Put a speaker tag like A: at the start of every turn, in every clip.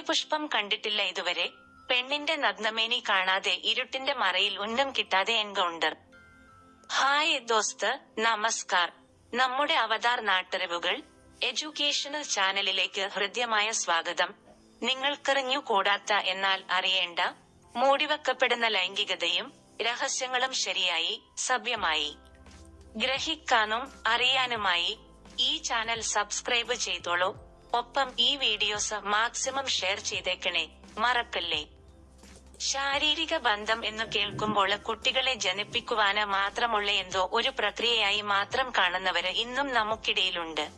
A: പുഷ്പം കണ്ടിട്ടില്ല ഇതുവരെ. പെണ്ണിന്റെ നഗ്നമേനി കാണാതെ ഇരുട്ടിന്റെ മറയിൽ ഉന്നം കിട്ടാതെ എൻകൗണ്ടർ ഹായ് ദോസ്ത്. നമസ്കാർ. നമ്മുടെ അവതാർ നാട്ടറിവുകൾ എഡ്യൂക്കേഷണൽ ചാനലിലേക്ക് ഹൃദ്യമായ സ്വാഗതം. നിങ്ങൾക്കെറിഞ്ഞു കൂടാത്ത എന്നാൽ അറിയേണ്ട മൂടിവെക്കപ്പെടുന്ന ലൈംഗികതയും രഹസ്യങ്ങളും ശരിയായി സഭ്യമായി. ഗ്രഹിക്കാനും അറിയാനുമായി ഈ ചാനൽ സബ്സ്ക്രൈബ് ചെയ്തോളൂ. ഒപ്പം ഈ വീഡിയോസ് മാക്സിമം ഷെയർ ചെയ്തേക്കണേ. മറക്കല്ലേ? ശാരീരിക ബന്ധം എന്ന് കേൾക്കുമ്പോൾ കുട്ടികളെ ജനിപ്പിക്കുവാന് മാത്രമുള്ള എന്തോ ഒരു പ്രക്രിയയായി മാത്രം കാണുന്നവര് ഇന്നും നമുക്കിടയിലുണ്ട്.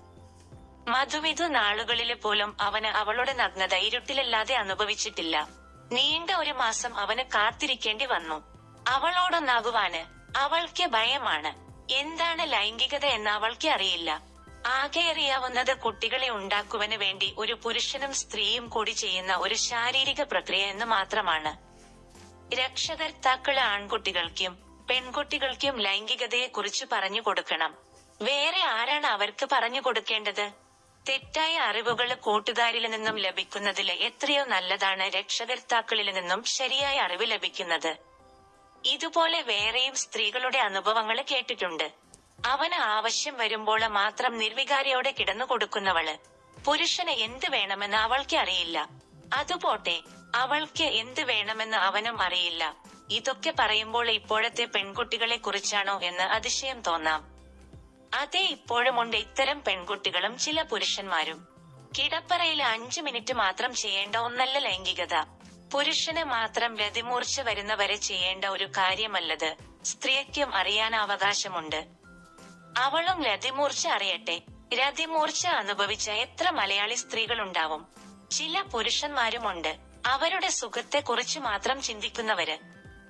A: മധുവിധു നാളുകളിൽ പോലും അവന് അവളുടെ നഗ്നത ഇരുട്ടിലല്ലാതെ അനുഭവിച്ചിട്ടില്ല. നീണ്ട ഒരു മാസം അവന് കാത്തിരിക്കേണ്ടി വന്നു. അവളോടൊന്നാകുവാന് അവൾക്ക് ഭയമാണ്. എന്താണ് ലൈംഗികത എന്ന് അവൾക്ക് അറിയില്ല. ആകെ അറിയാവുന്നത് കുട്ടികളെ ഉണ്ടാക്കുവന് വേണ്ടി ഒരു പുരുഷനും സ്ത്രീയും കൂടി ചെയ്യുന്ന ഒരു ശാരീരിക പ്രക്രിയ എന്ന് മാത്രമാണ്. രക്ഷകർത്താക്കൾ ആൺകുട്ടികൾക്കും പെൺകുട്ടികൾക്കും ലൈംഗികതയെ കുറിച്ച് പറഞ്ഞു കൊടുക്കണം. വേറെ ആരാണ് അവർക്ക് പറഞ്ഞു കൊടുക്കേണ്ടത്? തെറ്റായ അറിവുകൾ കൂട്ടുകാരിൽ നിന്നും ലഭിക്കുന്നതിൽ എത്രയോ നല്ലതാണ് രക്ഷകർത്താക്കളിൽ നിന്നും ശരിയായ അറിവ് ലഭിക്കുന്നത്. ഇതുപോലെ വേറെയും സ്ത്രീകളുടെ അനുഭവങ്ങൾ കേട്ടിട്ടുണ്ട്. അവന് ആവശ്യം വരുമ്പോൾ മാത്രം നിർവികാരിയോടെ കിടന്നു കൊടുക്കുന്നവൾ. പുരുഷന് എന്ത് വേണമെന്ന് അവൾക്ക് അറിയില്ല. അതുപോട്ടെ അവൾക്ക് എന്ത് വേണമെന്ന് അവനും അറിയില്ല. ഇതൊക്കെ പറയുമ്പോൾ ഇപ്പോഴത്തെ പെൺകുട്ടികളെ കുറിച്ചാണോ എന്ന് അതിശയം തോന്നാം. അതെ ഇപ്പോഴുമുണ്ട് ഇത്തരം പെൺകുട്ടികളും ചില പുരുഷന്മാരും. കിടപ്പറയിൽ അഞ്ചു മിനിറ്റ് മാത്രം ചെയ്യേണ്ട ഒന്നല്ല ലൈംഗികത. പുരുഷന് മാത്രം രതിമൂർച്ച വരുന്നവരെ ചെയ്യേണ്ട ഒരു കാര്യമല്ലത്. സ്ത്രീക്കും അറിയാൻ അവകാശമുണ്ട്. അവളും രതിമൂർച്ച അറിയട്ടെ. രതിമൂർച്ച അനുഭവിച്ച എത്ര മലയാളി സ്ത്രീകളുണ്ടാവും. ചില പുരുഷന്മാരുമുണ്ട്. അവരുടെ സുഖത്തെ കുറിച്ച് മാത്രം ചിന്തിക്കുന്നവര്.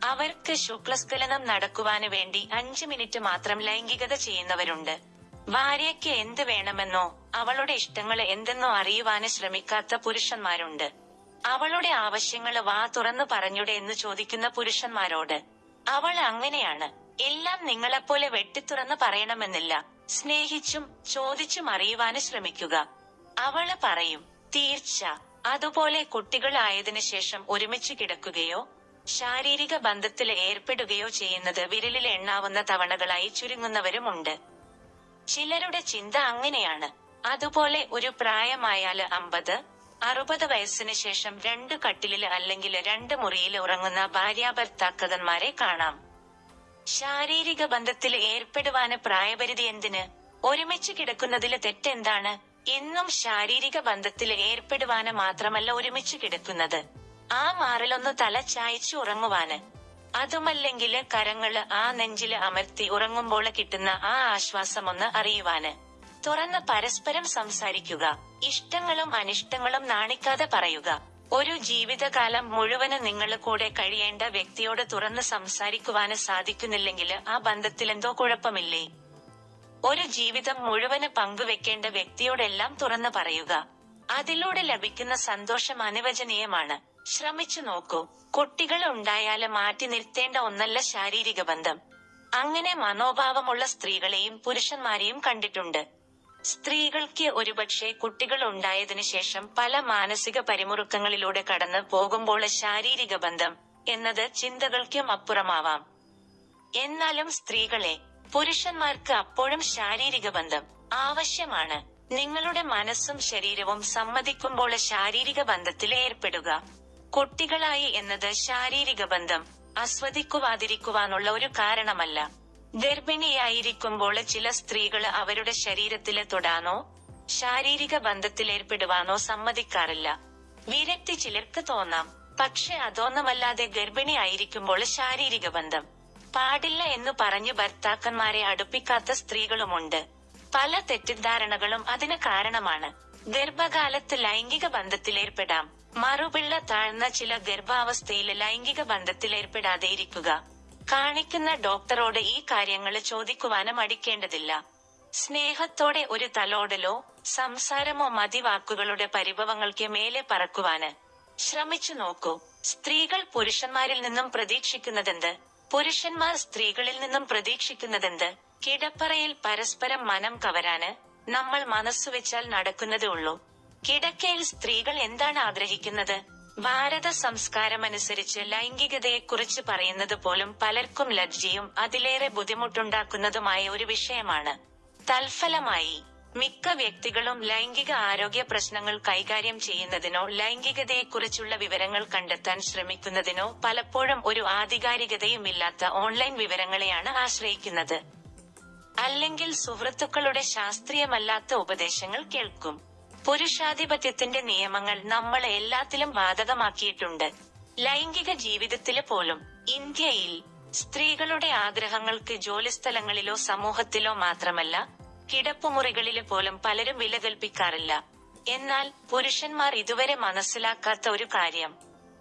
A: അവർക്ക് ശുക്ലസ്ഖലനം നടക്കുവാന് വേണ്ടി അഞ്ചു മിനിറ്റ് മാത്രം ലൈംഗികത ചെയ്യുന്നവരുണ്ട്. ഭാര്യയ്ക്ക് എന്ത് വേണമെന്നോ അവളുടെ ഇഷ്ടങ്ങൾ എന്തെന്നോ അറിയുവാന് ശ്രമിക്കാത്ത പുരുഷന്മാരുണ്ട്. അവളുടെ ആവശ്യങ്ങൾ വാ തുറന്നു പറഞ്ഞുടെ എന്ന് ചോദിക്കുന്ന പുരുഷന്മാരോട്. അവൾ അങ്ങനെയാണ്. എല്ലാം നിങ്ങളെപ്പോലെ വെട്ടിത്തുറന്ന് പറയണമെന്നില്ല. സ്നേഹിച്ചും ചോദിച്ചും അറിയുവാന് ശ്രമിക്കുക. അവൾ പറയും തീർച്ച. അതുപോലെ കുട്ടികളായതിനു ശേഷം ഒരുമിച്ച് കിടക്കുകയോ ശാരീരിക ബന്ധത്തിൽ ഏർപ്പെടുകയോ ചെയ്യുന്നത് വിരലിൽ എണ്ണാവുന്ന തവണകളായി ചുരുങ്ങുന്നവരുമുണ്ട് ചിലരുടെ ചിന്ത അങ്ങനെയാണ്. അതുപോലെ ഒരു പ്രായമായാൽ അമ്പത് അറുപത് വയസ്സിന് ശേഷം രണ്ട് കട്ടിലിൽ അല്ലെങ്കിൽ രണ്ട് മുറിയിൽ ഉറങ്ങുന്ന ഭാര്യാഭർത്താക്കന്മാരെ കാണാം. ശാരീരിക ബന്ധത്തിൽ ഏർപ്പെടുവാന് പ്രായപരിധി എന്തിന്? ഒരുമിച്ച് കിടക്കുന്നതിലെ തെറ്റെന്താണ്? എന്നും ശാരീരിക ബന്ധത്തിൽ ഏർപ്പെടുവാന് മാത്രമല്ല ഒരുമിച്ച് കിടക്കുന്നത്. ആ മാറിലൊന്ന് തല ചായച്ചു ഉറങ്ങുവാന്. അതുമല്ലെങ്കിൽ കരങ്ങൾ ആ നെഞ്ചിൽ അമർത്തി ഉറങ്ങുമ്പോൾ കിട്ടുന്ന ആ ആശ്വാസം ഒന്ന് അറിയുവാന്. തുറന്ന് പരസ്പരം സംസാരിക്കുക. ഇഷ്ടങ്ങളും അനിഷ്ടങ്ങളും നാണിക്കാതെ പറയുക. ഒരു ജീവിതകാലം മുഴുവൻ നിങ്ങൾ കൂടെ കഴിയേണ്ട വ്യക്തിയോട് തുറന്ന് സംസാരിക്കുവാന് സാധിക്കുന്നില്ലെങ്കിൽ ആ ബന്ധത്തിൽ എന്തോ കുഴപ്പമില്ലേ? ഒരു ജീവിതം മുഴുവൻ പങ്കുവെക്കേണ്ട വ്യക്തിയോടെല്ലാം തുറന്നു പറയുക. അതിലൂടെ ലഭിക്കുന്ന സന്തോഷം അനുവചനീയമാണ്. ശ്രമിച്ചു നോക്കൂ. കുട്ടികൾ ഉണ്ടായാൽ മാറ്റി നിർത്തേണ്ട ഒന്നല്ല ശാരീരിക ബന്ധം. അങ്ങനെ മനോഭാവമുള്ള സ്ത്രീകളെയും പുരുഷന്മാരെയും കണ്ടിട്ടുണ്ട്. സ്ത്രീകൾക്ക് ഒരുപക്ഷെ കുട്ടികൾ ഉണ്ടായതിനു ശേഷം പല മാനസിക പരിമുറുക്കങ്ങളിലൂടെ കടന്നു പോകുമ്പോൾ ശാരീരിക ബന്ധം എന്നത് ചിന്തകൾക്കും അപ്പുറമാവാം. എന്നാലും സ്ത്രീകളെ പുരുഷന്മാർക്ക് അപ്പോഴും ശാരീരിക ബന്ധം ആവശ്യമാണ്. നിങ്ങളുടെ മനസ്സും ശരീരവും സമ്മതിക്കുമ്പോൾ ശാരീരിക ബന്ധത്തിൽ ഏർപ്പെടുക. കുട്ടികളായി എന്നത് ശാരീരിക ബന്ധം ആസ്വദിക്കുവാതിരിക്കുവാനുള്ള ഒരു കാരണമല്ല. ഗർഭിണിയായിരിക്കുമ്പോൾ ചില സ്ത്രീകൾ അവരുടെ ശരീരത്തിൽ തൊടാനോ ശാരീരിക ബന്ധത്തിൽ ഏർപ്പെടുവാനോ സമ്മതിക്കാറില്ല. വിരക്തി ചിലർക്ക് തോന്നാം. പക്ഷെ അതൊന്നുമല്ലാതെ ഗർഭിണി ആയിരിക്കുമ്പോൾ ശാരീരിക ബന്ധം. പാടില്ല എന്ന് പറഞ്ഞ് ഭർത്താക്കന്മാരെ അടുപ്പിക്കാത്ത സ്ത്രീകളുമുണ്ട്. പല തെറ്റിദ്ധാരണകളും അതിന് കാരണമാണ്. ഗർഭകാലത്ത് ലൈംഗിക ബന്ധത്തിലേർപ്പെടാം. മറുപിള്ള താഴ്ന്ന ചില ഗർഭാവസ്ഥയിൽ ലൈംഗിക ബന്ധത്തിലേർപ്പെടാതെ ഇരിക്കുക കാണിക്കുന്ന ഡോക്ടറോട് ഈ കാര്യങ്ങൾ ചോദിക്കുവാനും മടിക്കേണ്ടതില്ല. സ്നേഹത്തോടെ ഒരു തലോടലോ സംസാരമോ മതി വാക്കുകളുടെ പരിഭവങ്ങൾക്ക് മേലെ പറക്കുവാന്. ശ്രമിച്ചു നോക്കൂ. സ്ത്രീകൾ പുരുഷന്മാരിൽ നിന്നും പ്രതീക്ഷിക്കുന്നതെന്ത്? പുരുഷന്മാർ സ്ത്രീകളിൽ നിന്നും പ്രതീക്ഷിക്കുന്നതെന്ത്? കിടപ്പറയിൽ പരസ്പരം മനം കവരാന് നമ്മൾ മനസ്സുവെച്ചാൽ നടക്കുന്നതേ ഉള്ളൂ. കിടക്കയിൽ സ്ത്രീകൾ എന്താണ് ആഗ്രഹിക്കുന്നത്? ഭാരത സംസ്കാരമനുസരിച്ച് ലൈംഗികതയെക്കുറിച്ച് പറയുന്നത് പോലും പലർക്കും ലജ്ജയും അതിലേറെ ബുദ്ധിമുട്ടുണ്ടാക്കുന്നതുമായ ഒരു വിഷയമാണ്. തൽഫലമായി മിക്ക വ്യക്തികളും ലൈംഗിക ആരോഗ്യ പ്രശ്നങ്ങൾ കൈകാര്യം ചെയ്യുന്നതിനോ ലൈംഗികതയെക്കുറിച്ചുള്ള വിവരങ്ങൾ കണ്ടെത്താൻ ശ്രമിക്കുന്നതിനോ പലപ്പോഴും ഒരു ആധികാരികതയുമില്ലാത്ത ഓൺലൈൻ വിവരങ്ങളെയാണ് ആശ്രയിക്കുന്നത്. അല്ലെങ്കിൽ സുഹൃത്തുക്കളുടെ ശാസ്ത്രീയമല്ലാത്ത ഉപദേശങ്ങൾ കേൾക്കും. പുരുഷാധിപത്യത്തിന്റെ നിയമങ്ങൾ നമ്മളെ എല്ലാത്തിലും ബാധകമാക്കിയിട്ടുണ്ട്. ലൈംഗിക ജീവിതത്തിൽ പോലും ഇന്ത്യയിൽ സ്ത്രീകളുടെ ആഗ്രഹങ്ങൾക്ക് ജോലിസ്ഥലങ്ങളിലോ സമൂഹത്തിലോ മാത്രമല്ല കിടപ്പുമുറികളിൽ പോലും പലരും വില കൽപ്പിക്കാറില്ല. എന്നാൽ പുരുഷന്മാർ ഇതുവരെ മനസ്സിലാക്കാത്ത ഒരു കാര്യം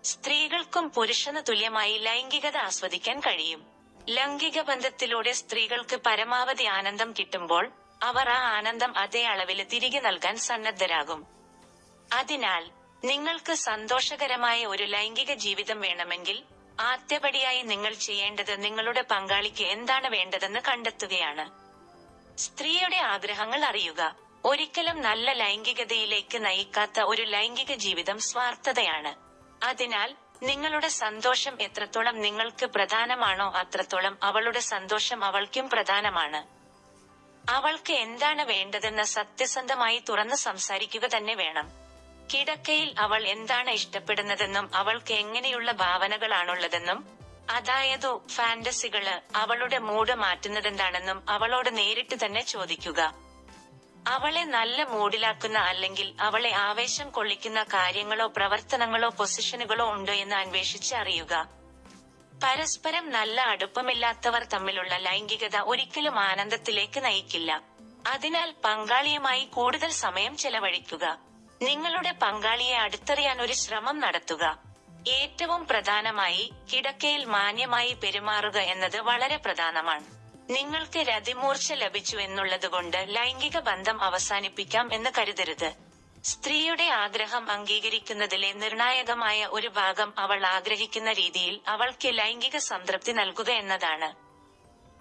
A: സ്ത്രീകൾക്കും പുരുഷന് തുല്യമായി ലൈംഗികത ആസ്വദിക്കാൻ കഴിയും. ലൈംഗിക ബന്ധത്തിലൂടെ സ്ത്രീകൾക്ക് പരമാവധി ആനന്ദം കിട്ടുമ്പോൾ അവർ ആ ആനന്ദം അതേ അളവിൽ തിരികെ നൽകാൻ സന്നദ്ധരാകും. അതിനാൽ നിങ്ങൾക്ക് സന്തോഷകരമായ ഒരു ലൈംഗിക ജീവിതം വേണമെങ്കിൽ ആദ്യപടിയായി നിങ്ങൾ ചെയ്യേണ്ടത് നിങ്ങളുടെ പങ്കാളിക്ക് എന്താണ് വേണ്ടതെന്ന് കണ്ടെത്തുകയാണ്. സ്ത്രീയുടെ ആഗ്രഹങ്ങൾ അറിയുക. ഒരിക്കലും നല്ല ലൈംഗികതയിലേക്ക് നയിക്കാത്ത ഒരു ലൈംഗിക ജീവിതം സ്വാർത്ഥതയാണ്. അതിനാൽ നിങ്ങളുടെ സന്തോഷം എത്രത്തോളം നിങ്ങൾക്ക് പ്രധാനമാണോ അത്രത്തോളം അവളുടെ സന്തോഷം അവൾക്കും പ്രധാനമാണ്. അവൾക്ക് എന്താണ് വേണ്ടതെന്ന് സത്യസന്ധമായി തുറന്ന് സംസാരിക്കുക തന്നെ വേണം. കിടക്കയിൽ അവൾ എന്താണ് ഇഷ്ടപ്പെടുന്നതെന്നും അവൾക്ക് എങ്ങനെയുള്ള ഭാവനകളാണുള്ളതെന്നും അതായത് ഫാന്റസികൾ അവളുടെ മൂഡ് മാറ്റുന്നതെന്താണെന്നും അവളോട് നേരിട്ട് തന്നെ ചോദിക്കുക. അവളെ നല്ല മൂഡിലാക്കുന്ന അല്ലെങ്കിൽ അവളെ ആവേശം കൊള്ളിക്കുന്ന കാര്യങ്ങളോ പ്രവർത്തനങ്ങളോ പൊസിഷനുകളോ ഉണ്ടോ എന്ന് അന്വേഷിച്ച് അറിയുക. പരസ്പരം നല്ല അടുപ്പമില്ലാത്തവർ തമ്മിലുള്ള ലൈംഗികത ഒരിക്കലും ആനന്ദത്തിലേക്ക് നയിക്കില്ല. അതിനാൽ പങ്കാളിയുമായി കൂടുതൽ സമയം ചെലവഴിക്കുക. നിങ്ങളുടെ പങ്കാളിയെ അടുത്തറിയാൻ ഒരു ശ്രമം നടത്തുക. ഏറ്റവും പ്രധാനമായി കിടക്കയിൽ മാന്യമായി പെരുമാറുക എന്നത് വളരെ പ്രധാനമാണ്. നിങ്ങൾക്ക് രതിമൂർച്ച ലഭിച്ചു എന്നുള്ളതുകൊണ്ട് ലൈംഗിക ബന്ധം അവസാനിപ്പിക്കാം എന്ന് കരുതരുത്. സ്ത്രീയുടെ ആഗ്രഹം അംഗീകരിക്കുന്നതിലെ നിർണായകമായ ഒരു ഭാഗം അവൾ ആഗ്രഹിക്കുന്ന രീതിയിൽ അവൾക്ക് ലൈംഗിക സംതൃപ്തി നൽകുക എന്നതാണ്.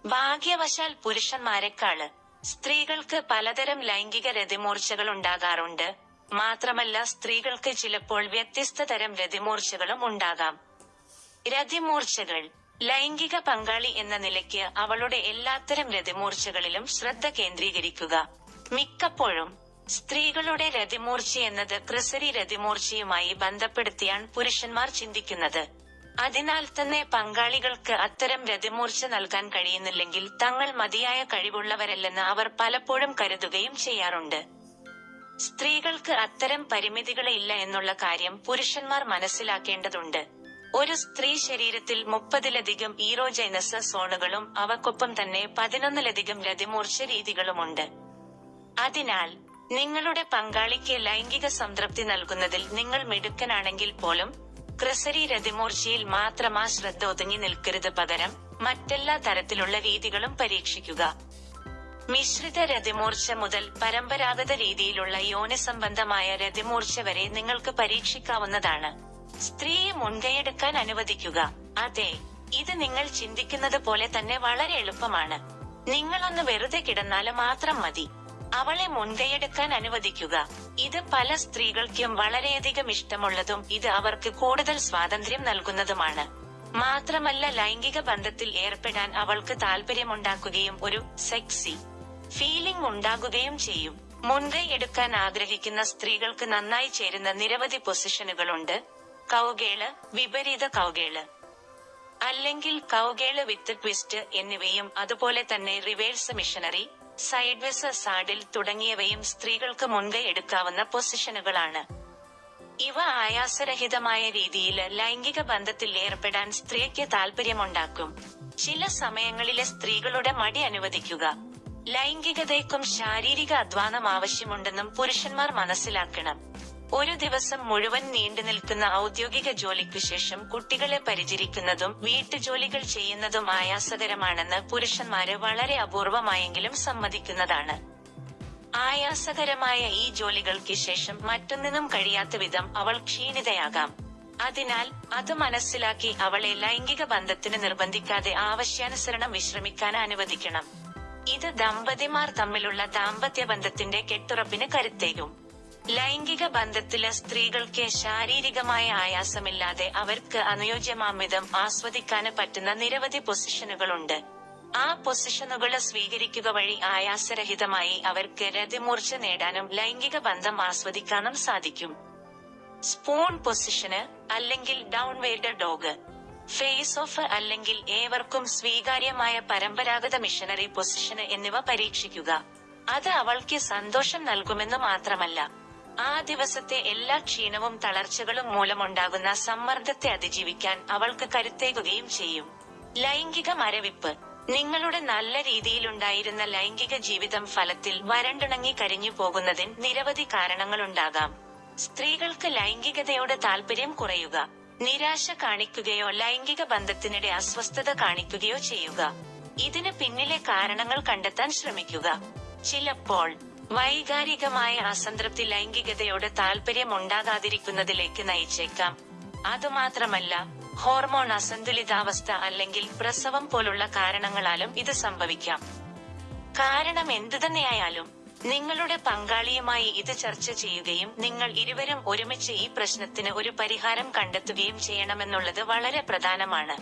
A: ഭാഗ്യവശാൽ പുരുഷന്മാരെക്കാൾ സ്ത്രീകൾക്ക് പലതരം ലൈംഗിക രതിമൂർച്ചകൾ ഉണ്ടാകാറുണ്ട്. മാത്രമല്ല സ്ത്രീകൾക്ക് ചിലപ്പോൾ വ്യത്യസ്ത തരം രതിമൂർച്ചകളും ഉണ്ടാകാം. രതിമൂർച്ചകൾ ലൈംഗിക പങ്കാളി എന്ന നിലയ്ക്ക് അവളുടെ എല്ലാത്തരം രതിമൂർച്ചകളിലും ശ്രദ്ധ കേന്ദ്രീകരിക്കുക. മിക്കപ്പോഴും സ്ത്രീകളുടെ രതിമൂർച്ച എന്നത് ക്രിസരി രതിമൂർച്ചയുമായി ബന്ധപ്പെടുത്തിയാണ് പുരുഷന്മാർ ചിന്തിക്കുന്നത്. അതിനാൽ തന്നെ പങ്കാളികൾക്ക് അത്തരം രതിമൂർച്ച നൽകാൻ കഴിയുന്നില്ലെങ്കിൽ തങ്ങൾ മതിയായ കഴിവുള്ളവരല്ലെന്ന് അവർ പലപ്പോഴും കരുതുകയും ചെയ്യാറുണ്ട്. സ്ത്രീകൾക്ക് അത്തരം പരിമിതികളില്ല എന്നുള്ള കാര്യം പുരുഷന്മാർ മനസ്സിലാക്കേണ്ടതുണ്ട്. ഒരു സ്ത്രീ ശരീരത്തിൽ മുപ്പതിലധികം ഈറോജൈനസ് സോണുകളും അവക്കൊപ്പം തന്നെ പതിനൊന്നിലധികം രതിമൂർച്ച രീതികളുമുണ്ട്. അതിനാൽ നിങ്ങളുടെ പങ്കാളിക്ക് ലൈംഗിക സംതൃപ്തി നൽകുന്നതിൽ നിങ്ങൾ മിടുക്കനാണെങ്കിൽ പോലും ക്രിസരി രതിമൂർച്ചയിൽ മാത്രമാ ശ്രദ്ധ ഒതുങ്ങി നിൽക്കരുത് പകരം മറ്റെല്ലാ തരത്തിലുള്ള രീതികളും പരീക്ഷിക്കുക. മിശ്രിത രതിമൂർച്ച മുതൽ പരമ്പരാഗത രീതിയിലുള്ള യോനി സംബന്ധമായ രതിമൂർച്ച വരെ നിങ്ങൾക്ക് പരീക്ഷിക്കാവുന്നതാണ്. സ്ത്രീയെ മുൻകൈയെടുക്കാൻ അനുവദിക്കുക. അതെ ഇത് നിങ്ങൾ ചിന്തിക്കുന്നത് പോലെ തന്നെ വളരെ എളുപ്പമാണ്. നിങ്ങളൊന്ന് വെറുതെ കിടന്നാൽ മാത്രം മതി. അവളെ മുൻകൈയെടുക്കാൻ അനുവദിക്കുക. ഇത് പല സ്ത്രീകൾക്കും വളരെയധികം ഇഷ്ടമുള്ളതും ഇത് അവർക്ക് കൂടുതൽ സ്വാതന്ത്ര്യം നൽകുന്നതുമാണ്. മാത്രമല്ല ലൈംഗിക ബന്ധത്തിൽ ഏർപ്പെടാൻ അവൾക്ക് താല്പര്യമുണ്ടാക്കുകയും ഒരു സെക്സി ഫീലിംഗ് ഉണ്ടാകുകയും ചെയ്യും. മുൻകൈ എടുക്കാൻ ആഗ്രഹിക്കുന്ന സ്ത്രീകൾക്ക് നന്നായി ചേരുന്ന നിരവധി പൊസിഷനുകളുണ്ട്. കൗകേൾ വിപരീത കൗകേൾ. അല്ലെങ്കിൽ കൗകേൾ വിത്ത് ട്വിസ്റ്റ് എന്നിവയും അതുപോലെ തന്നെ റിവേഴ്സ് മിഷനറി സൈഡ്വെസ് സാഡിൽ തുടങ്ങിയവയും സ്ത്രീകൾക്ക് മുൻകൈ എടുക്കാവുന്ന പൊസിഷനുകളാണ്. ഇവ ആയാസരഹിതമായ രീതിയിൽ ലൈംഗിക ബന്ധത്തിൽ ഏർപ്പെടാൻ സ്ത്രീക്ക് താല്പര്യമുണ്ടാക്കും ചില സമയങ്ങളിലെ സ്ത്രീകളുടെ മടി അനുവദിക്കുക. ലൈംഗികതയ്ക്കും ശാരീരിക അധ്വാനം ആവശ്യമുണ്ടെന്നും പുരുഷന്മാർ മനസ്സിലാക്കണം. ഒരു ദിവസം മുഴുവൻ നീണ്ടു നിൽക്കുന്ന ഔദ്യോഗിക ജോലിക്കു ശേഷം കുട്ടികളെ പരിചരിക്കുന്നതും വീട്ടുജോലികൾ ചെയ്യുന്നതും ആയാസകരമാണെന്ന് പുരുഷന്മാര് വളരെ അപൂർവമായെങ്കിലും സമ്മതിക്കുന്നതാണ്. ആയാസകരമായ ഈ ജോലികൾക്ക് ശേഷം മറ്റൊന്നിനും കഴിയാത്ത വിധം അവൾ ക്ഷീണിതയാകാം. അതിനാൽ അത് മനസ്സിലാക്കി അവളെ ലൈംഗിക ബന്ധത്തിന് നിർബന്ധിക്കാതെ ആവശ്യാനുസരണം വിശ്രമിക്കാൻ അനുവദിക്കണം. ഇത് ദമ്പതിമാർ തമ്മിലുള്ള ദാമ്പത്യ ബന്ധത്തിന്റെ കെട്ടുറപ്പിന് കരുത്തേകും. ലൈംഗിക ബന്ധത്തിൽ സ്ത്രീകൾക്ക് ശാരീരികമായ ആയാസമില്ലാതെ അവർക്ക് അനുയോജ്യമാമിതം ആസ്വദിക്കാന് പറ്റുന്ന നിരവധി പൊസിഷനുകളുണ്ട്. ആ പൊസിഷനുകൾ സ്വീകരിക്കുക വഴി ആയാസരഹിതമായി അവർക്ക് രതിമൂർച്ച നേടാനും ലൈംഗിക ബന്ധം ആസ്വദിക്കാനും സാധിക്കും. സ്പൂൺ പൊസിഷന് അല്ലെങ്കിൽ ഡൗൺവേർഡ് ഡോഗ് ഫേസ് ഓഫ് അല്ലെങ്കിൽ ഏവർക്കും സ്വീകാര്യമായ പരമ്പരാഗത മിഷനറി പൊസിഷന് എന്നിവ പരീക്ഷിക്കുക. അത് അവൾക്ക് സന്തോഷം നൽകുമെന്ന് മാത്രമല്ല ആ ദിവസത്തെ എല്ലാ ക്ഷീണവും തളർച്ചകളും മൂലമുണ്ടാകുന്ന സമ്മർദ്ദത്തെ അതിജീവിക്കാൻ അവൾക്ക് കരുത്തേകുകയും ചെയ്യും. ലൈംഗിക മരവിപ്പ്. നിങ്ങളുടെ നല്ല രീതിയിലുണ്ടായിരുന്ന ലൈംഗിക ജീവിതം ഫലത്തിൽ വരണ്ടുണങ്ങി കരിഞ്ഞു പോകുന്നതിന് നിരവധി കാരണങ്ങളുണ്ടാകാം. സ്ത്രീകൾക്ക് ലൈംഗികതയോട് താല്പര്യം കുറയുക. നിരാശ കാണിക്കുകയോ ലൈംഗിക ബന്ധത്തിനിടെ അസ്വസ്ഥത കാണിക്കുകയോ ചെയ്യുക. ഇതിന് പിന്നിലെ കാരണങ്ങൾ കണ്ടെത്താൻ ശ്രമിക്കുക. ചിലപ്പോൾ വൈകാരികമായ അസംതൃപ്തി ലൈംഗികതയോട് താല്പര്യം ഉണ്ടാകാതിരിക്കുന്നതിലേക്ക് നയിച്ചേക്കാം. അതുമാത്രമല്ല ഹോർമോൺ അസന്തുലിതാവസ്ഥ അല്ലെങ്കിൽ പ്രസവം പോലുള്ള കാരണങ്ങളാലും ഇത് സംഭവിക്കാം. കാരണം എന്തുതന്നെയായാലും നിങ്ങളുടെ പങ്കാളിയുമായി ഇത് ചർച്ച ചെയ്യുകയും നിങ്ങൾ ഇരുവരും ഒരുമിച്ച് ഈ പ്രശ്നത്തിന് ഒരു പരിഹാരം കണ്ടെത്തുകയും ചെയ്യണമെന്നുള്ളത് വളരെ പ്രധാനമാണ്.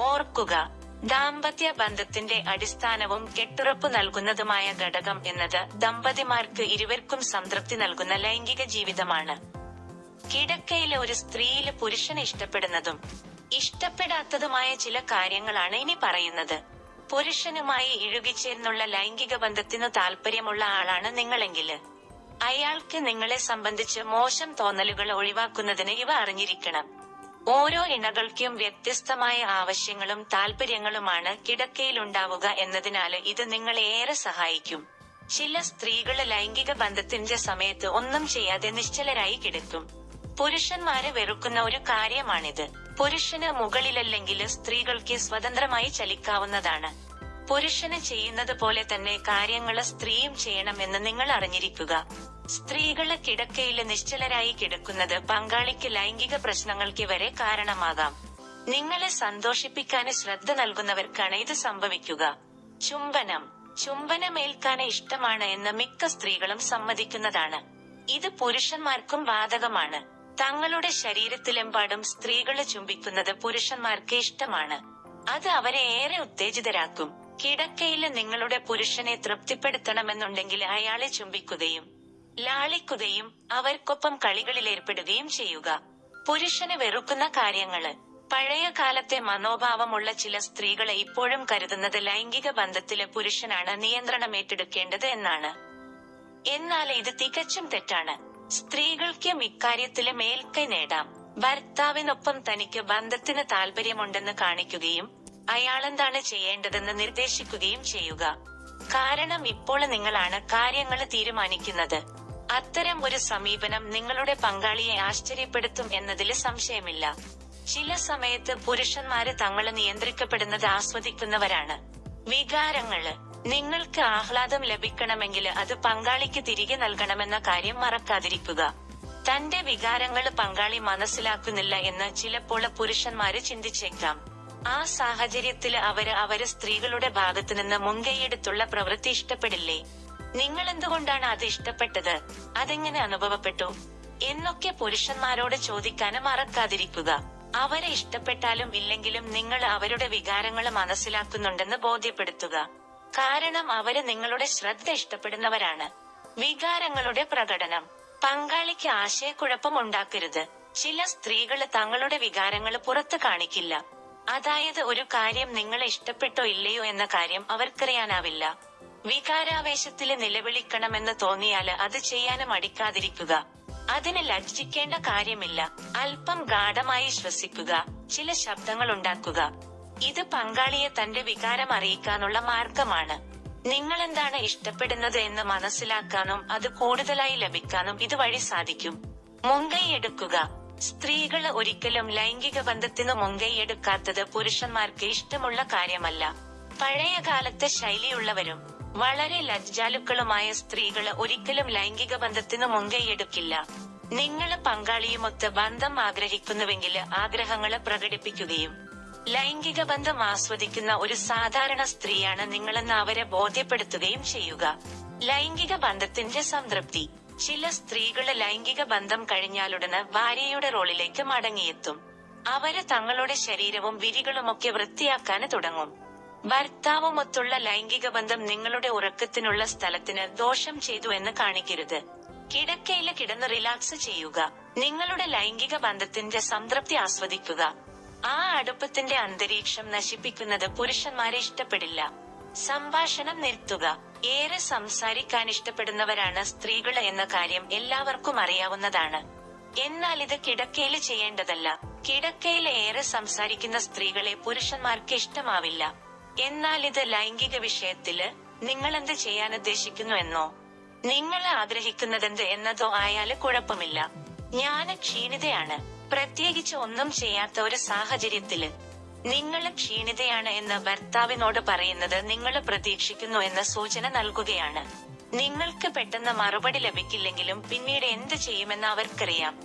A: ഓർക്കുക ദാമ്പത്യ ബന്ധത്തിന്റെ അടിസ്ഥാനവും കെട്ടുറപ്പ് നൽകുന്നതുമായ ഘടകം എന്നത് ദമ്പതിമാർക്ക് ഇരുവർക്കും സംതൃപ്തി നൽകുന്ന ലൈംഗിക ജീവിതമാണ്. കിടക്കയിലെ ഒരു സ്ത്രീയിൽ പുരുഷനെ ഇഷ്ടപ്പെടുന്നതും ഇഷ്ടപ്പെടാത്തതുമായ ചില കാര്യങ്ങളാണ് ഇനി പറയുന്നത്. പുരുഷനുമായി ഇഴുകിച്ചേർന്നുള്ള ലൈംഗിക ബന്ധത്തിനു താല്പര്യമുള്ള ആളാണ് നിങ്ങളെങ്കിൽ അയാൾക്ക് നിങ്ങളെ സംബന്ധിച്ച് മോശം തോന്നലുകൾ ഒഴിവാക്കുന്നതിന് ഇവ അറിഞ്ഞിരിക്കണം. ഓരോ ഇണകൾക്കും വ്യത്യസ്തമായ ആവശ്യങ്ങളും താല്പര്യങ്ങളുമാണ് കിടക്കയിലുണ്ടാവുക എന്നതിനാൽ ഇത് നിങ്ങളെ ഏറെ സഹായിക്കും. ചില സ്ത്രീകൾ ലൈംഗിക ബന്ധത്തിന്റെ സമയത്ത് ഒന്നും ചെയ്യാതെ നിശ്ചലരായി കിടക്കും. പുരുഷന്മാരെ വെറുക്കുന്ന ഒരു കാര്യമാണിത്. പുരുഷന് മുകളിലല്ലെങ്കിൽ സ്ത്രീകൾക്ക് സ്വതന്ത്രമായി ചലിക്കാവുന്നതാണ്. പുരുഷന് ചെയ്യുന്നത് പോലെ തന്നെ കാര്യങ്ങൾ സ്ത്രീയും ചെയ്യണമെന്ന് നിങ്ങൾ അറിഞ്ഞിരിക്കുക. സ്ത്രീകൾ കിടക്കയിൽ നിശ്ചലരായി കിടക്കുന്നത് പങ്കാളിക്ക് ലൈംഗിക പ്രശ്നങ്ങൾക്ക് വരെ കാരണമാകാം. നിങ്ങളെ സന്തോഷിപ്പിക്കാന് ശ്രദ്ധ നൽകുന്നവർക്കാണ് ഇത് സംഭവിക്കുക. ചുംബനം. ചുംബനമേൽക്കാന് ഇഷ്ടമാണ് എന്ന് മിക്ക സ്ത്രീകളും സമ്മതിക്കുന്നതാണ്. ഇത് പുരുഷന്മാർക്കും ബാധകമാണ്. തങ്ങളുടെ ശരീരത്തിലെമ്പാടും സ്ത്രീകളെ ചുംബിക്കുന്നത് പുരുഷന്മാർക്ക് ഇഷ്ടമാണ്. അത് അവരെ ഏറെ ഉത്തേജിതരാക്കും. കിടക്കയിൽ നിങ്ങളുടെ പുരുഷനെ തൃപ്തിപ്പെടുത്തണമെന്നുണ്ടെങ്കിൽ അയാളെ ചുംബിക്കുകയും ലാളിക്കുകയും അവർക്കൊപ്പം കളികളിൽ ഏർപ്പെടുകയും ചെയ്യുക. പുരുഷന് വെറുക്കുന്ന കാര്യങ്ങൾ. പഴയ കാലത്തെ മനോഭാവമുള്ള ചില സ്ത്രീകളെ ഇപ്പോഴും കരുതുന്നത് ലൈംഗിക ബന്ധത്തിലെ പുരുഷനാണ് നിയന്ത്രണം ഏറ്റെടുക്കേണ്ടത് എന്നാണ്. എന്നാൽ ഇത് തികച്ചും തെറ്റാണ്. സ്ത്രീകൾക്ക് ഇക്കാര്യത്തിൽ മേൽക്കൈ നേടാം. ഭർത്താവിനൊപ്പം തനിക്ക് ബന്ധത്തിന് താല്പര്യമുണ്ടെന്ന് കാണിക്കുകയും അയാളെന്താണ് ചെയ്യേണ്ടതെന്ന് നിർദ്ദേശിക്കുകയും ചെയ്യുക. കാരണം ഇപ്പോൾ നിങ്ങളാണ് കാര്യങ്ങൾ തീരുമാനിക്കുന്നത്. അത്തരം ഒരു സമീപനം നിങ്ങളുടെ പങ്കാളിയെ ആശ്ചര്യപ്പെടുത്തും എന്നതിൽ സംശയമില്ല. ചില സമയത്ത് പുരുഷന്മാര് തങ്ങൾ നിയന്ത്രിക്കപ്പെടുന്നത് ആസ്വദിക്കുന്നവരാണ്. വികാരങ്ങൾ നിങ്ങൾക്ക് ആഹ്ലാദം ലഭിക്കണമെങ്കിൽ അത് പങ്കാളിക്ക് തിരികെ നൽകണമെന്ന കാര്യം മറക്കാതിരിക്കുക. തന്റെ വികാരങ്ങൾ പങ്കാളി മനസ്സിലാക്കുന്നില്ല എന്ന് ചിലപ്പോൾ പുരുഷന്മാര് ചിന്തിച്ചേക്കാം. ആ സാഹചര്യത്തിൽ അവർ അവർ സ്ത്രീകളുടെ ഭാഗത്തു നിന്ന് മുൻകൈയെടുത്തുള്ള പ്രവൃത്തി ഇഷ്ടപ്പെടില്ലേ? നിങ്ങൾ എന്തുകൊണ്ടാണ് അത് ഇഷ്ടപ്പെട്ടത്? അതെങ്ങനെ അനുഭവപ്പെട്ടു? എന്നൊക്കെ പുരുഷന്മാരോട് ചോദിക്കാന് മറക്കാതിരിക്കുക. അവരെ ഇഷ്ടപ്പെട്ടാലും ഇല്ലെങ്കിലും നിങ്ങൾ അവരുടെ വികാരങ്ങൾ മനസ്സിലാക്കുന്നുണ്ടെന്ന് ബോധ്യപ്പെടുത്തുക. കാരണം അവർ നിങ്ങളുടെ ശ്രദ്ധ ഇഷ്ടപ്പെടുന്നവരാണ്. വികാരങ്ങളുടെ പ്രകടനം. പങ്കാളിക്ക് ആശയക്കുഴപ്പം ഉണ്ടാക്കരുത്. ചില സ്ത്രീകൾ തങ്ങളുടെ വികാരങ്ങൾ പുറത്ത് കാണിക്കില്ല. അതായത് ഒരു കാര്യം നിങ്ങൾ ഇഷ്ടപ്പെട്ടോ ഇല്ലയോ എന്ന കാര്യം അവർക്കറിയാനാവില്ല. വികാരാവേശത്തിൽ നിലവിളിക്കണമെന്ന് തോന്നിയാൽ അത് ചെയ്യാനും അടിക്കാതിരിക്കുക അതിന് ലജ്ജിക്കേണ്ട കാര്യമില്ല. അല്പം ഗാഢമായി ശ്വസിക്കുക. ചില ശബ്ദങ്ങൾ ഉണ്ടാക്കുക ഇത് പങ്കാളിയെ തന്റെ വികാരം അറിയിക്കാനുള്ള മാർഗമാണ്. നിങ്ങൾ എന്താണ് ഇഷ്ടപ്പെടുന്നത് എന്ന് മനസ്സിലാക്കാനും അത് കൂടുതലായി ലഭിക്കാനും ഇതുവഴി സാധിക്കും. മുൻകൈ മുൻകൈയെടുക്കുക സ്ത്രീകൾ ഒരിക്കലും ലൈംഗിക ബന്ധത്തിന് മുൻകൈയെടുക്കാത്തത് പുരുഷന്മാർക്ക് ഇഷ്ടമുള്ള കാര്യമല്ല. പഴയ കാലത്തെ ശൈലിയുള്ളവരും വളരെ ലജ്ജാലുക്കളുമായ സ്ത്രീകൾ ഒരിക്കലും ലൈംഗിക ബന്ധത്തിന് മുൻകൈയെടുക്കില്ല. നിങ്ങൾ പങ്കാളിയുമൊത്ത് ബന്ധം ആഗ്രഹിക്കുന്നുവെങ്കിൽ ആഗ്രഹങ്ങളെ പ്രകടിപ്പിക്കുകയും ലൈംഗിക ബന്ധം ആസ്വദിക്കുന്ന ഒരു സാധാരണ സ്ത്രീയാണ് നിങ്ങളെന്ന് അവരെ ബോധ്യപ്പെടുത്തുകയും ചെയ്യുക. ലൈംഗിക ബന്ധത്തിന്റെ സംതൃപ്തി. ചില സ്ത്രീകൾ ലൈംഗിക ബന്ധം കഴിഞ്ഞാലുടന് ഭാര്യയുടെ റോളിലേക്ക് മടങ്ങിയെത്തും. അവർ തങ്ങളുടെ ശരീരവും വിരികളുമൊക്കെ വൃത്തിയാക്കാൻ തുടങ്ങും. ഭർത്താവുമൊത്തുള്ള ലൈംഗിക ബന്ധം നിങ്ങളുടെ ഉറക്കത്തിനുള്ള സ്ഥലത്തിന് ദോഷം ചെയ്തു എന്ന് കാണിക്കരുത്. കിടക്കയിൽ കിടന്ന് റിലാക്സ് ചെയ്യുക. നിങ്ങളുടെ ലൈംഗിക ബന്ധത്തിന്റെ സംതൃപ്തി ആസ്വദിക്കുക. ആ അടുപ്പത്തിന്റെ അന്തരീക്ഷം നശിപ്പിക്കുന്നത് പുരുഷന്മാരെ ഇഷ്ടപ്പെടില്ല. സംഭാഷണം നിർത്തുക. ഏറെ സംസാരിക്കാൻ ഇഷ്ടപ്പെടുന്നവരാണ് സ്ത്രീകൾ എന്ന കാര്യം എല്ലാവർക്കും അറിയാവുന്നതാണ്. എന്നാൽ ഇത് കിടക്കയിൽ ചെയ്യേണ്ടതല്ല. കിടക്കയിൽ ഏറെ സംസാരിക്കുന്ന സ്ത്രീകളെ പുരുഷന്മാർക്ക് ഇഷ്ടമാവില്ല. എന്നാൽ ഇത് ലൈംഗിക വിഷയത്തിൽ നിങ്ങൾ എന്ത് ചെയ്യാൻ ഉദ്ദേശിക്കുന്നു എന്നോ? നിങ്ങൾ ആഗ്രഹിക്കുന്നതെന്ത് എന്നതോ ആയാൽ കുഴപ്പമില്ല. ഞാൻ ക്ഷീണിതയാണ്. പ്രത്യേകിച്ച് ഒന്നും ചെയ്യാത്ത ഒരു സാഹചര്യത്തിൽ. നിങ്ങൾ ക്ഷീണിതയാണ് എന്ന് ഭർത്താവിനോട് പറയുന്നത് നിങ്ങൾ പ്രതീക്ഷിക്കുന്നു എന്ന സൂചന നൽകുകയാണ്. നിങ്ങൾക്ക് പെട്ടെന്ന് മറുപടി ലഭിക്കില്ലെങ്കിലും പിന്നീട് എന്ത് ചെയ്യുമെന്ന് അവർക്കറിയാം.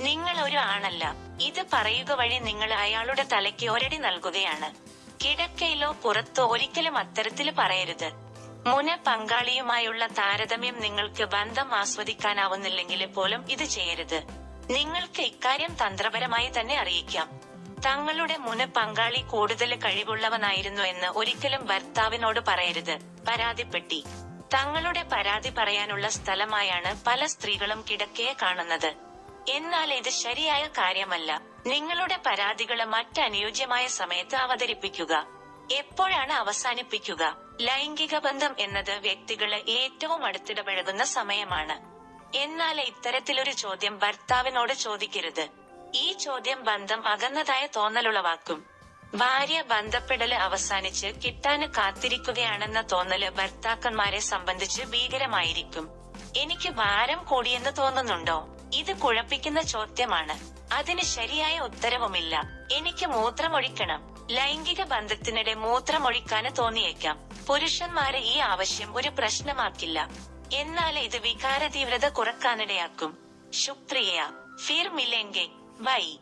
A: നിങ്ങൾ ഒരു ആണല്ല ഇത് പറയുക വഴി നിങ്ങൾ അയാളുടെ തലയ്ക്ക് ഒരടി നൽകുകയാണ്. കിടക്കയിലോ പുറത്തോ ഒരിക്കലും അത്തരത്തിൽ പറയരുത്. മുന പങ്കാളിയുമായുള്ള താരതമ്യം നിങ്ങൾക്ക് ബന്ധം ആസ്വദിക്കാനാവുന്നില്ലെങ്കിൽ പോലും ഇത് ചെയ്യരുത്. നിങ്ങൾക്ക് ഇക്കാര്യം തന്ത്രപരമായി തന്നെ അറിയിക്കാം. തങ്ങളുടെ മുന പങ്കാളി കൂടുതൽ കഴിവുള്ളവനായിരുന്നു എന്ന് ഒരിക്കലും ഭർത്താവിനോട് പറയരുത്. പരാതിപ്പെട്ടി. തങ്ങളുടെ പരാതി പറയാനുള്ള സ്ഥലമായാണ് പല സ്ത്രീകളും കിടക്കയെ കാണുന്നത്. എന്നാൽ ഇത് ശരിയായ കാര്യമല്ല. നിങ്ങളുടെ പരാതികൾ മറ്റനുയോജ്യമായ സമയത്ത് അവതരിപ്പിക്കുക. എപ്പോഴാണ് അവസാനിപ്പിക്കുക? ലൈംഗിക ബന്ധം എന്നത് വ്യക്തികൾ ഏറ്റവും അടുത്തിടപഴകുന്ന സമയമാണ്. എന്നാൽ ഇത്തരത്തിലൊരു ചോദ്യം ഭർത്താവിനോട് ചോദിക്കരുത്. ഈ ചോദ്യം ബന്ധം അകന്നതായ തോന്നലുളവാക്കും ഭാര്യ ബന്ധപ്പെടൽ അവസാനിച്ച് കിട്ടാന് കാത്തിരിക്കുകയാണെന്ന തോന്നൽ ഭർത്താക്കന്മാരെ സംബന്ധിച്ച് ഭീകരമായിരിക്കും. എനിക്ക് ഭാരം കൂടിയെന്ന് തോന്നുന്നുണ്ടോ? ഇത് കുഴപ്പിക്കുന്ന ചോദ്യമാണ്. അതിന് ശരിയായ ഉത്തരവുമില്ല. എനിക്ക് മൂത്രമൊഴിക്കണം. ലൈംഗിക ബന്ധത്തിനിടെ മൂത്രമൊഴിക്കാന് തോന്നിയേക്കാം. പുരുഷന്മാരെ ഈ ആവശ്യം ഒരു പ്രശ്നമാക്കില്ല. എന്നാൽ ഇത് വികാര തീവ്രത കുറക്കാനിടയാക്കും. ശുക്രിയ. ഫിർ മിലെങ്കെ 喂。